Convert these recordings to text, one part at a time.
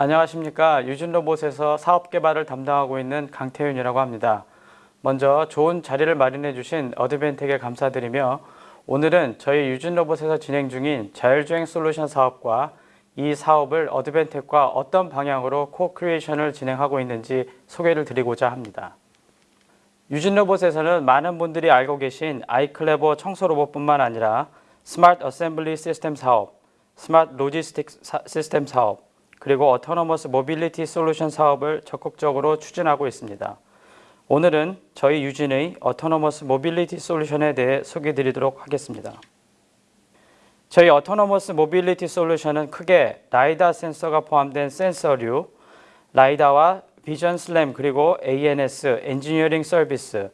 안녕하십니까 유진로봇에서 사업개발을 담당하고 있는 강태윤이라고 합니다. 먼저 좋은 자리를 마련해 주신 Advantech에 감사드리며 오늘은 저희 유진로봇에서 진행 중인 자율주행 솔루션 사업과 이 사업을 Advantech과 어떤 방향으로 co-creation을 진행하고 있는지 소개를 드리고자 합니다. 유진로봇에서는 많은 분들이 알고 계신 iClebo 청소로봇뿐만 아니라 smart assembly system 사업, smart logistic system 사업, 그리고 autonomous mobility solution 사업을 적극적으로 추진하고 있습니다. 오늘은 저희 유진의 autonomous mobility solution에 대해 소개해 드리도록 하겠습니다. 저희 autonomous mobility solution은 크게 라이다 센서가 포함된 센서류, 라이다와 vision SLAM 그리고 ANS 엔지니어링 서비스,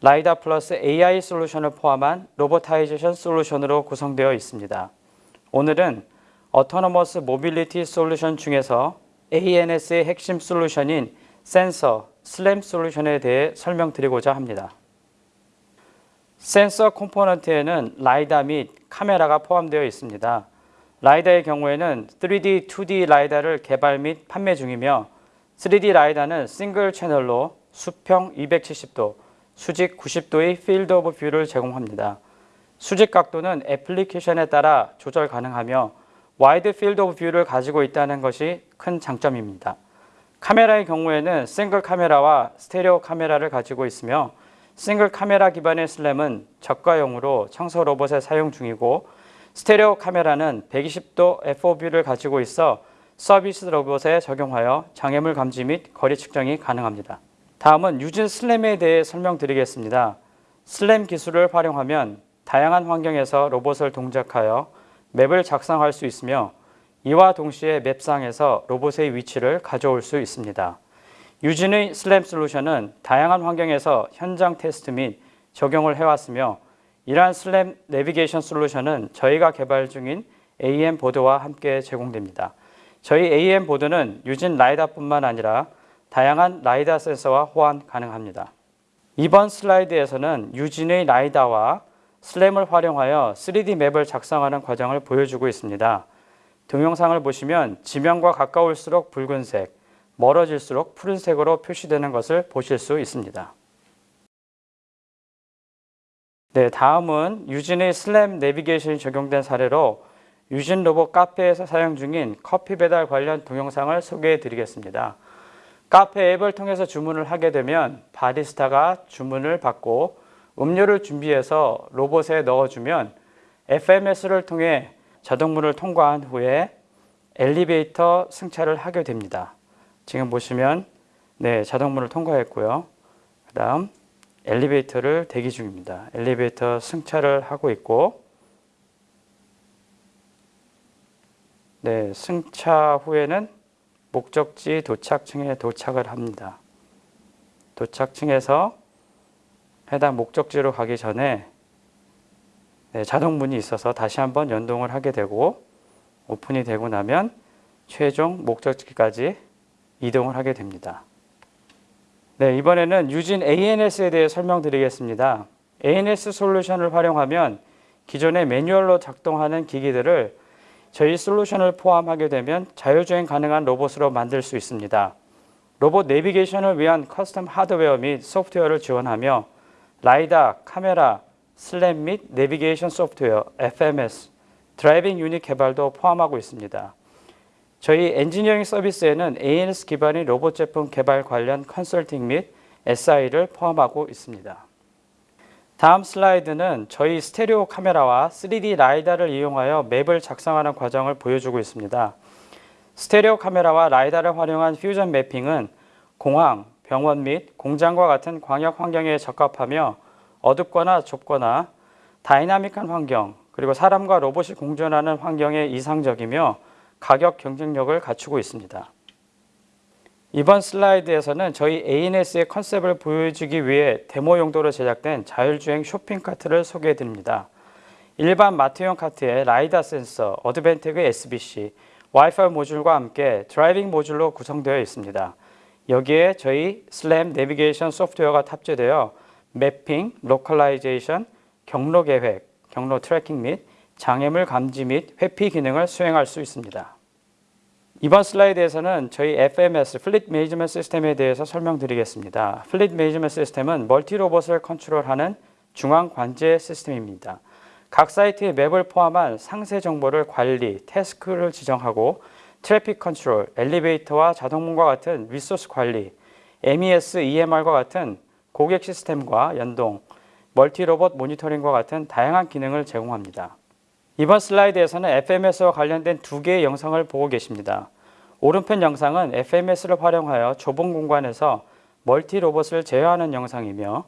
라이다 플러스 AI 솔루션을 포함한 robotization solution으로 구성되어 있습니다. 오늘은 autonomous mobility solution 중에서 ANS의 핵심 솔루션인 센서, SLAM 솔루션에 대해 설명드리고자 합니다. 센서 component에는 라이다 및 카메라가 포함되어 있습니다. 라이다의 경우에는 3D, 2D 라이다를 개발 및 판매 중이며 3D 라이다는 싱글 채널로 수평 270도, 수직 90도의 field of view를 제공합니다. 수직 각도는 애플리케이션에 따라 조절 가능하며 wide field of view를 가지고 있다는 것이 큰 장점입니다. 카메라의 경우에는 싱글 카메라와 스테레오 카메라를 가지고 있으며 싱글 카메라 기반의 SLAM은 저가용으로 청소 로봇에 사용 중이고 스테레오 카메라는 120도 FOV를 가지고 있어 서비스 로봇에 적용하여 장애물 감지 및 거리 측정이 가능합니다. 다음은 유진 SLAM에 대해 설명드리겠습니다. SLAM 기술을 활용하면 다양한 환경에서 로봇을 동작하여 map을 작성할 수 있으며 이와 동시에 map상에서 로봇의 위치를 가져올 수 있습니다. 유진의 SLAM 솔루션은 다양한 환경에서 현장 테스트 및 적용을 해왔으며 이러한 SLAM 내비게이션 솔루션은 저희가 개발 중인 AM 보드와 함께 제공됩니다. 저희 AM 보드는 유진 라이다뿐만 아니라 다양한 라이다 센서와 호환 가능합니다. 이번 슬라이드에서는 유진의 라이다와 슬램을 활용하여 3D 맵을 작성하는 과정을 보여주고 있습니다. 동영상을 보시면 지면과 가까울수록 붉은색, 멀어질수록 푸른색으로 표시되는 것을 보실 수 있습니다. 네, 다음은 유진의 슬램 내비게이션이 적용된 사례로 유진 로봇 카페에서 사용 중인 커피 배달 관련 동영상을 소개해 드리겠습니다. 카페 앱을 통해서 주문을 하게 되면 바리스타가 주문을 받고 음료를 준비해서 로봇에 넣어주면 FMS를 통해 자동문을 통과한 후에 엘리베이터 승차를 하게 됩니다. 지금 보시면 네 자동문을 통과했고요. 그 다음 엘리베이터를 대기 중입니다. 엘리베이터 승차를 하고 있고 네 승차 후에는 목적지 도착층에 도착을 합니다. 도착층에서 해당 목적지로 가기 전에 네, 자동문이 있어서 다시 한번 연동을 하게 되고 오픈이 되고 나면 최종 목적지까지 이동을 하게 됩니다. 네, 이번에는 유진 ANS에 대해 설명드리겠습니다. ANS 솔루션을 활용하면 기존의 매뉴얼로 작동하는 기기들을 저희 솔루션을 포함하게 되면 자율주행 가능한 로봇으로 만들 수 있습니다. 로봇 내비게이션을 위한 custom 하드웨어 및 소프트웨어를 지원하며 라이다, 카메라, SLAM 및 내비게이션 소프트웨어, FMS, driving unit 개발도 포함하고 있습니다. 저희 엔지니어링 서비스에는 ANS 기반의 로봇 제품 개발 관련 컨설팅 및 SI를 포함하고 있습니다. 다음 슬라이드는 저희 스테레오 카메라와 3D 라이다를 이용하여 map을 작성하는 과정을 보여주고 있습니다. 스테레오 카메라와 라이다를 활용한 fusion mapping은 공항, 병원 및 공장과 같은 광역 환경에 적합하며 어둡거나 좁거나 다이나믹한 환경 그리고 사람과 로봇이 공존하는 환경에 이상적이며 가격 경쟁력을 갖추고 있습니다. 이번 슬라이드에서는 저희 ANS의 컨셉을 보여주기 위해 데모 용도로 제작된 자율주행 쇼핑 카트를 소개해 드립니다. 일반 마트용 카트에 라이다 센서, Advantech의 SBC, 와이파이 모듈과 함께 driving module로 구성되어 있습니다. 여기에 저희 SLAM 내비게이션 소프트웨어가 탑재되어 mapping, localization, 경로 계획, 경로 tracking 및 장애물 감지 및 회피 기능을 수행할 수 있습니다. 이번 슬라이드에서는 저희 FMS, fleet management system에 대해서 설명드리겠습니다. fleet management system은 멀티 로봇을 컨트롤하는 중앙 관제 시스템입니다. 각 사이트의 map을 포함한 상세 정보를 관리, task를 지정하고 traffic control, 엘리베이터와 자동문과 같은 resource 관리, MES, EMR과 같은 고객 시스템과 연동, 멀티 로봇 모니터링과 같은 다양한 기능을 제공합니다. 이번 슬라이드에서는 FMS와 관련된 두 개의 영상을 보고 계십니다. 오른편 영상은 FMS를 활용하여 좁은 공간에서 멀티 로봇을 제어하는 영상이며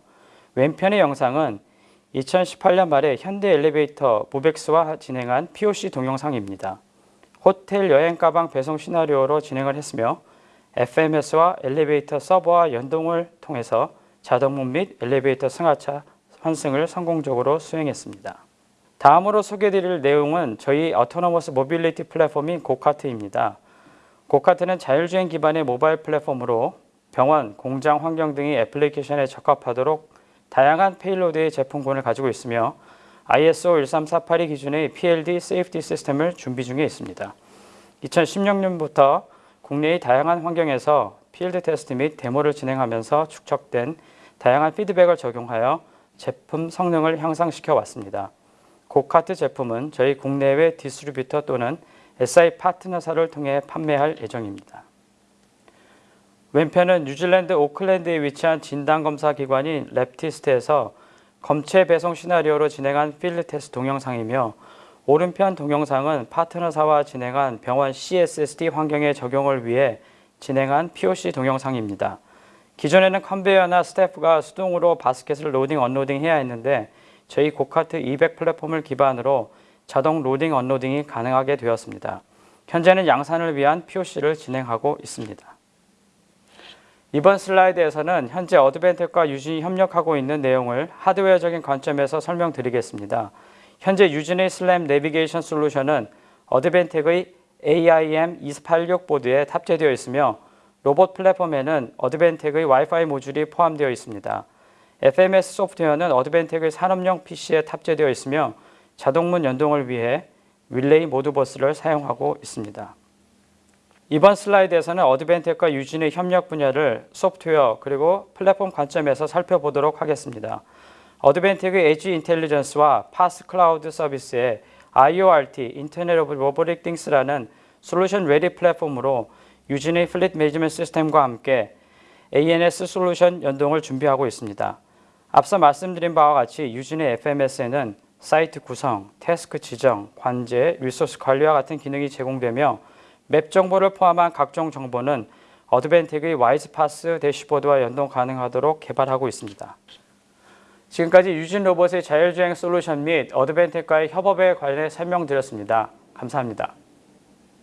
왼편의 영상은 2018년 말에 현대 엘리베이터 Movex와 진행한 POC 동영상입니다. 호텔 여행 가방 배송 시나리오로 진행을 했으며 FMS와 엘리베이터 서버와 연동을 통해서 자동문 및 엘리베이터 승하차 환승을 성공적으로 수행했습니다. 다음으로 소개드릴 내용은 저희 autonomous mobility platform인 GoCart입니다. GoCart는 자율주행 기반의 모바일 플랫폼으로 병원, 공장 환경 등의 애플리케이션에 적합하도록 다양한 payload의 제품군을 가지고 있으며 ISO 13482 기준의 PLD safety system을 준비 중에 있습니다. 2016년부터 국내의 다양한 환경에서 필드 테스트 및 데모를 진행하면서 축적된 다양한 피드백을 적용하여 제품 성능을 향상시켜 왔습니다. GoCart 제품은 저희 국내외 distributor 또는 SI 파트너사를 통해 판매할 예정입니다. 왼편은 뉴질랜드 오클랜드에 위치한 진단검사 기관인 Labtests에서 검체 배송 시나리오로 진행한 필드 테스트 동영상이며 오른편 동영상은 파트너사와 진행한 병원 CSSD 환경의 적용을 위해 진행한 POC 동영상입니다. 기존에는 컨베이어나 스태프가 수동으로 바스켓을 loading unloading 해야 했는데 저희 GoCart 200 플랫폼을 기반으로 자동 loading unloading이 가능하게 되었습니다. 현재는 양산을 위한 POC를 진행하고 있습니다. 이번 슬라이드에서는 현재 Advantech과 유진이 협력하고 있는 내용을 하드웨어적인 관점에서 설명드리겠습니다. 현재 유진의 SLAM 내비게이션 솔루션은 Advantech의 AIM 286 보드에 탑재되어 있으며 로봇 플랫폼에는 Advantech의 와이파이 모듈이 포함되어 있습니다. FMS 소프트웨어는 Advantech의 산업용 PC에 탑재되어 있으며 자동문 연동을 위해 릴레이 Modbus를 사용하고 있습니다. 이번 슬라이드에서는 Advantech과 유진의 협력 분야를 소프트웨어 그리고 플랫폼 관점에서 살펴보도록 하겠습니다. Advantech의 edge intelligence와 PaaS 클라우드 서비스의 IORT, Internet of Robotic Things라는 solution ready platform으로 유진의 fleet management system과 함께 ANS 솔루션 연동을 준비하고 있습니다. 앞서 말씀드린 바와 같이 유진의 FMS에는 사이트 구성, task 지정, 관제, 리소스 관리와 같은 기능이 제공되며 맵 정보를 포함한 각종 정보는 Advantech의 WISE-PaaS 대시보드와 연동 가능하도록 개발하고 있습니다. 지금까지 유진 로봇의 자율주행 솔루션 및 Advantech과의 협업에 관해 설명드렸습니다. 감사합니다.